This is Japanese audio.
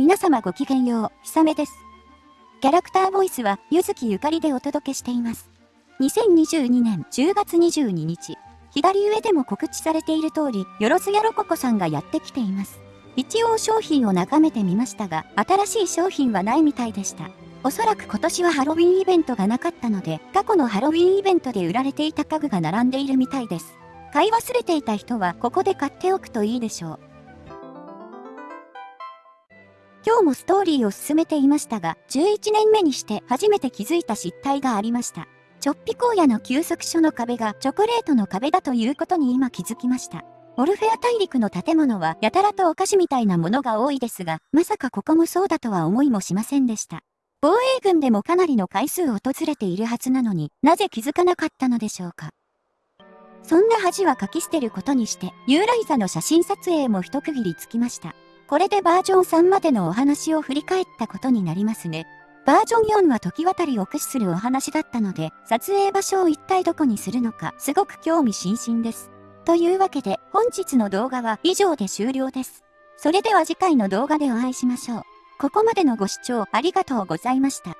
皆様ごきげんよう、ひさめです。キャラクターボイスは、ゆずきゆかりでお届けしています。2022年10月22日、左上でも告知されている通り、よろずやろここさんがやってきています。一応商品を眺めてみましたが、新しい商品はないみたいでした。おそらく今年はハロウィンイベントがなかったので、過去のハロウィンイベントで売られていた家具が並んでいるみたいです。買い忘れていた人はここで買っておくといいでしょう。今日もストーリーを進めていましたが、11年目にして初めて気づいた失態がありました。ちょっぴ荒野の休息所の壁がチョコレートの壁だということに今気づきました。オルフェア大陸の建物はやたらとお菓子みたいなものが多いですが、まさかここもそうだとは思いもしませんでした。防衛軍でもかなりの回数訪れているはずなのになぜ気づかなかったのでしょうか。そんな恥は書き捨てることにして、ユーライザの写真撮影も一区切りつきました。これでバージョン3までのお話を振り返ったことになりますね。バージョン4は時渡りを駆使するお話だったので、撮影場所を一体どこにするのかすごく興味津々です。というわけで本日の動画は以上で終了です。それでは次回の動画でお会いしましょう。ここまでのご視聴ありがとうございました。